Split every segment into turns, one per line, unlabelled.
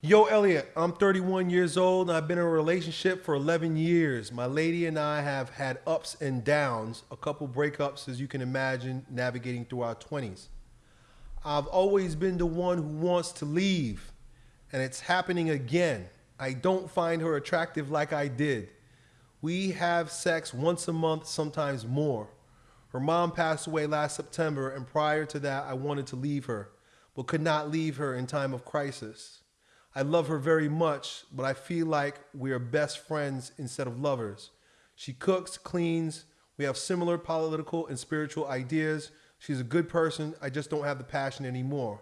Yo, Elliot, I'm 31 years old and I've been in a relationship for 11 years. My lady and I have had ups and downs, a couple breakups, as you can imagine, navigating through our 20s. I've always been the one who wants to leave, and it's happening again. I don't find her attractive like I did. We have sex once a month, sometimes more. Her mom passed away last September, and prior to that, I wanted to leave her, but could not leave her in time of crisis. I love her very much, but I feel like we are best friends instead of lovers. She cooks, cleans, we have similar political and spiritual ideas. She's a good person, I just don't have the passion anymore.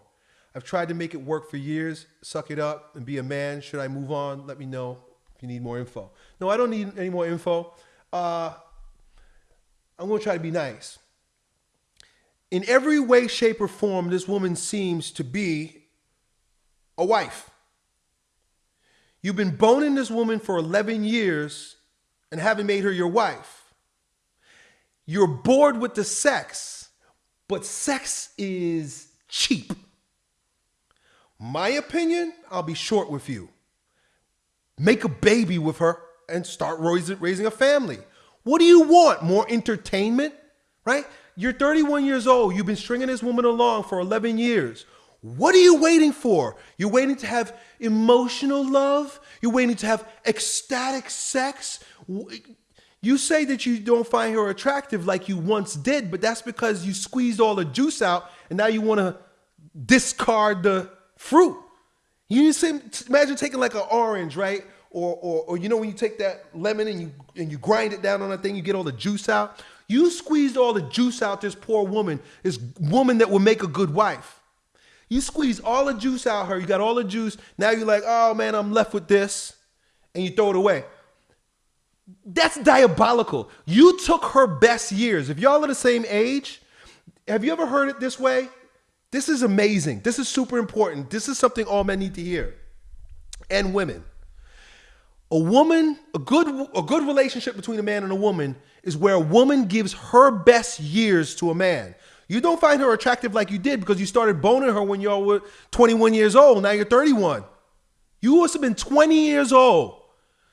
I've tried to make it work for years. Suck it up and be a man. Should I move on? Let me know if you need more info. No, I don't need any more info. Uh, I'm going to try to be nice. In every way, shape, or form, this woman seems to be a wife. You've been boning this woman for 11 years and haven't made her your wife. You're bored with the sex, but sex is cheap. My opinion, I'll be short with you. Make a baby with her and start raising a family. What do you want? More entertainment, right? You're 31 years old. You've been stringing this woman along for 11 years. What are you waiting for? You're waiting to have emotional love? You're waiting to have ecstatic sex? You say that you don't find her attractive like you once did, but that's because you squeezed all the juice out and now you want to discard the fruit. You see, imagine taking like an orange, right? Or, or, or you know when you take that lemon and you and you grind it down on that thing, you get all the juice out. You squeezed all the juice out this poor woman, this woman that will make a good wife. You squeeze all the juice out her. You got all the juice. Now you're like, oh man, I'm left with this, and you throw it away. That's diabolical. You took her best years. If y'all are the same age, have you ever heard it this way? This is amazing. This is super important. This is something all men need to hear. And women. A woman, a good a good relationship between a man and a woman is where a woman gives her best years to a man. You don't find her attractive like you did because you started boning her when y'all were 21 years old. Now you're 31. You must have been 20 years old.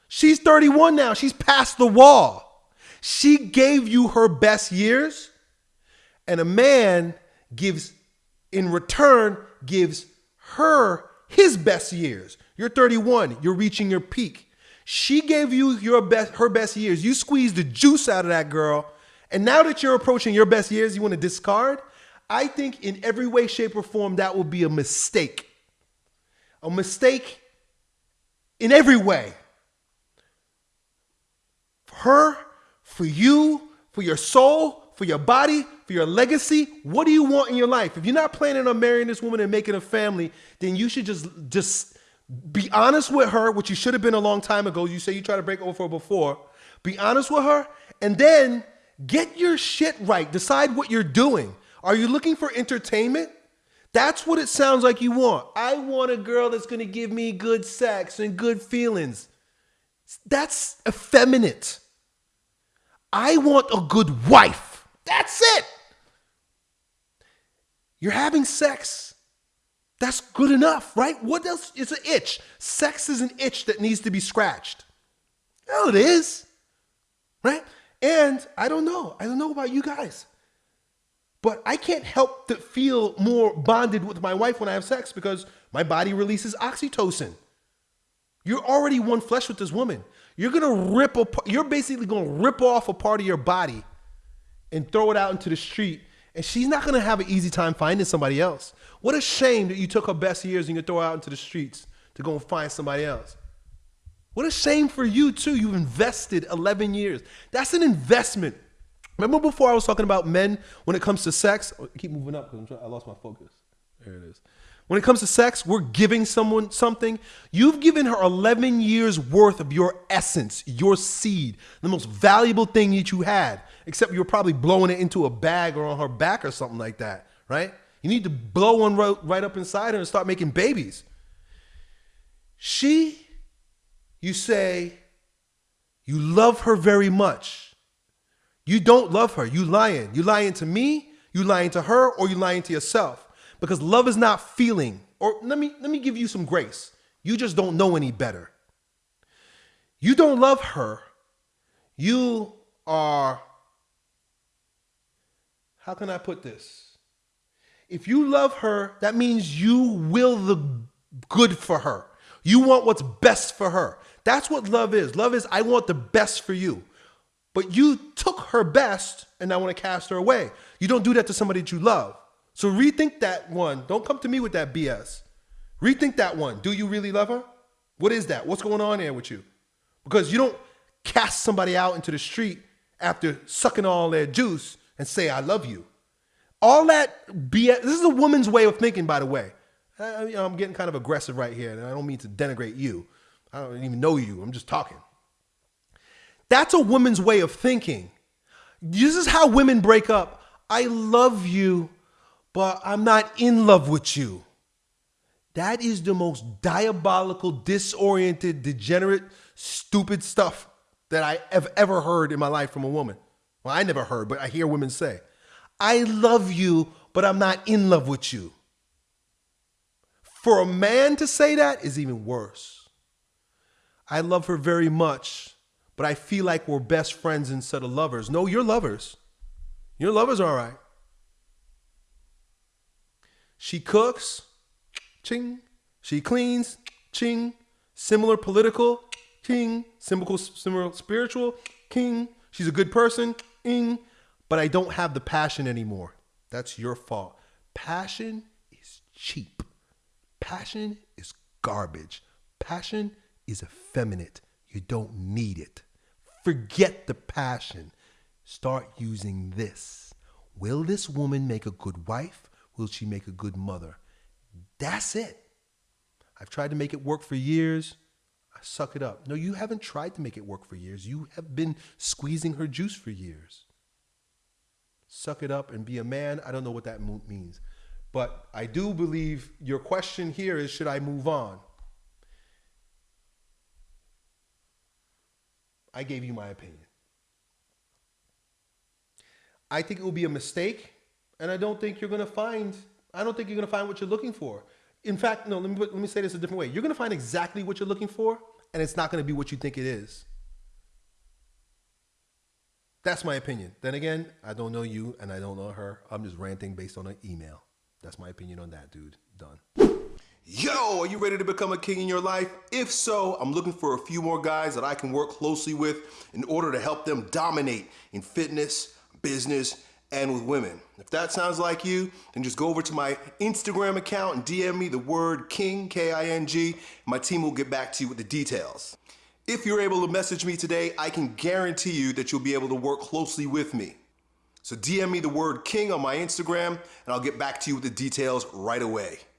She's 31 now. She's past the wall. She gave you her best years, and a man gives, in return, gives her his best years. You're 31. You're reaching your peak. She gave you your best, her best years. You squeezed the juice out of that girl and now that you're approaching your best years, you want to discard? I think in every way, shape, or form, that will be a mistake. A mistake in every way. For her, for you, for your soul, for your body, for your legacy. What do you want in your life? If you're not planning on marrying this woman and making a family, then you should just just be honest with her, which you should have been a long time ago. You say you tried to break over before. Be honest with her, and then Get your shit right. Decide what you're doing. Are you looking for entertainment? That's what it sounds like you want. I want a girl that's going to give me good sex and good feelings. That's effeminate. I want a good wife. That's it. You're having sex. That's good enough, right? What else? It's an itch. Sex is an itch that needs to be scratched. Hell, it is. Right? And I don't know. I don't know about you guys. But I can't help to feel more bonded with my wife when I have sex because my body releases oxytocin. You're already one flesh with this woman. You're gonna rip a, you're basically gonna rip off a part of your body and throw it out into the street. And she's not gonna have an easy time finding somebody else. What a shame that you took her best years and you throw her out into the streets to go and find somebody else. What a shame for you, too. You've invested 11 years. That's an investment. Remember before I was talking about men when it comes to sex? Oh, keep moving up because I lost my focus. There it is. When it comes to sex, we're giving someone something. You've given her 11 years worth of your essence, your seed, the most valuable thing that you had, except you were probably blowing it into a bag or on her back or something like that, right? You need to blow one right up inside her and start making babies. She you say you love her very much. You don't love her. You lying. You lying to me, you lying to her, or you lying to yourself. Because love is not feeling. Or let me let me give you some grace. You just don't know any better. You don't love her. You are, how can I put this? If you love her, that means you will the good for her. You want what's best for her. That's what love is. Love is, I want the best for you. But you took her best and now want to cast her away. You don't do that to somebody that you love. So rethink that one. Don't come to me with that BS. Rethink that one. Do you really love her? What is that? What's going on there with you? Because you don't cast somebody out into the street after sucking all their juice and say, I love you. All that BS, this is a woman's way of thinking, by the way. I, am getting kind of aggressive right here, and I don't mean to denigrate you. I don't even know you. I'm just talking. That's a woman's way of thinking. This is how women break up. I love you, but I'm not in love with you. That is the most diabolical, disoriented, degenerate, stupid stuff that I have ever heard in my life from a woman. Well, I never heard, but I hear women say, I love you, but I'm not in love with you. For a man to say that is even worse. I love her very much, but I feel like we're best friends instead of lovers. No, you're lovers. Your lovers are all right. She cooks, ching. She cleans, ching. Similar political, king. Similar, similar spiritual, king. She's a good person, ing. But I don't have the passion anymore. That's your fault. Passion is cheap. Passion is garbage. Passion is effeminate. You don't need it. Forget the passion. Start using this. Will this woman make a good wife? Will she make a good mother? That's it. I've tried to make it work for years. I suck it up. No, you haven't tried to make it work for years. You have been squeezing her juice for years. Suck it up and be a man. I don't know what that means. But I do believe your question here is should I move on? I gave you my opinion. I think it will be a mistake, and I don't think you're going to find I don't think you're going to find what you're looking for. In fact, no, let me, let me say this a different way. You're going to find exactly what you're looking for, and it's not going to be what you think it is. That's my opinion. Then again, I don't know you and I don't know her. I'm just ranting based on an email. That's my opinion on that, dude. Done. Yo, are you ready to become a king in your life? If so, I'm looking for a few more guys that I can work closely with in order to help them dominate in fitness, business, and with women. If that sounds like you, then just go over to my Instagram account and DM me the word King, K-I-N-G. My team will get back to you with the details. If you're able to message me today, I can guarantee you that you'll be able to work closely with me. So DM me the word King on my Instagram and I'll get back to you with the details right away.